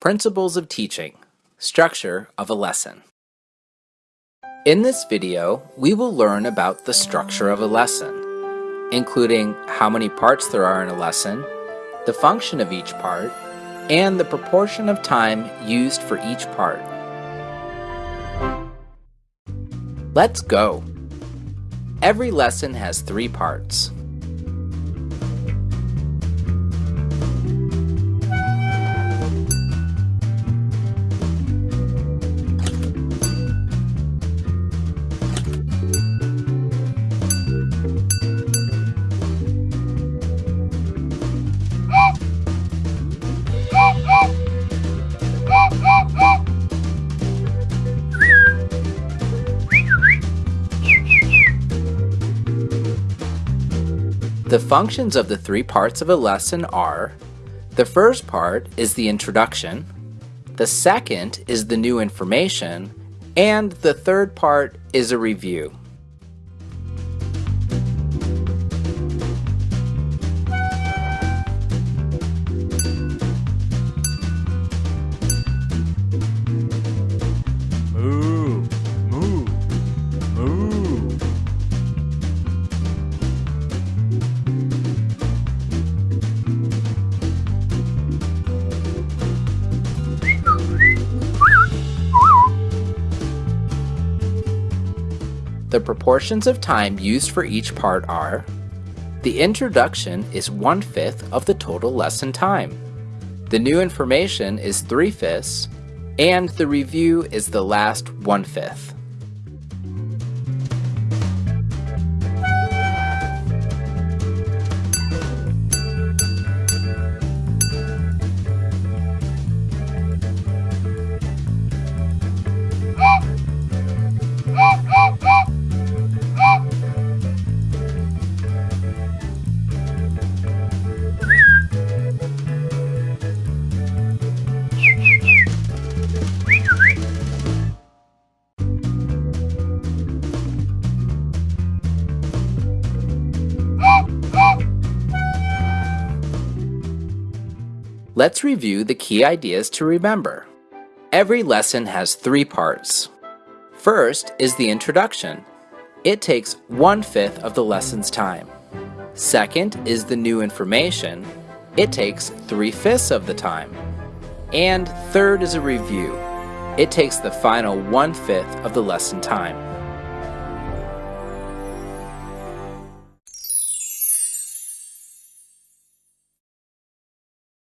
Principles of Teaching Structure of a Lesson In this video, we will learn about the structure of a lesson, including how many parts there are in a lesson, the function of each part, and the proportion of time used for each part. Let's go! Every lesson has three parts. The functions of the three parts of a lesson are the first part is the introduction, the second is the new information, and the third part is a review. The proportions of time used for each part are the introduction is one-fifth of the total lesson time. The new information is three-fifths, and the review is the last one-fifth. Let's review the key ideas to remember. Every lesson has three parts. First is the introduction. It takes one-fifth of the lesson's time. Second is the new information. It takes three-fifths of the time. And third is a review. It takes the final one-fifth of the lesson time.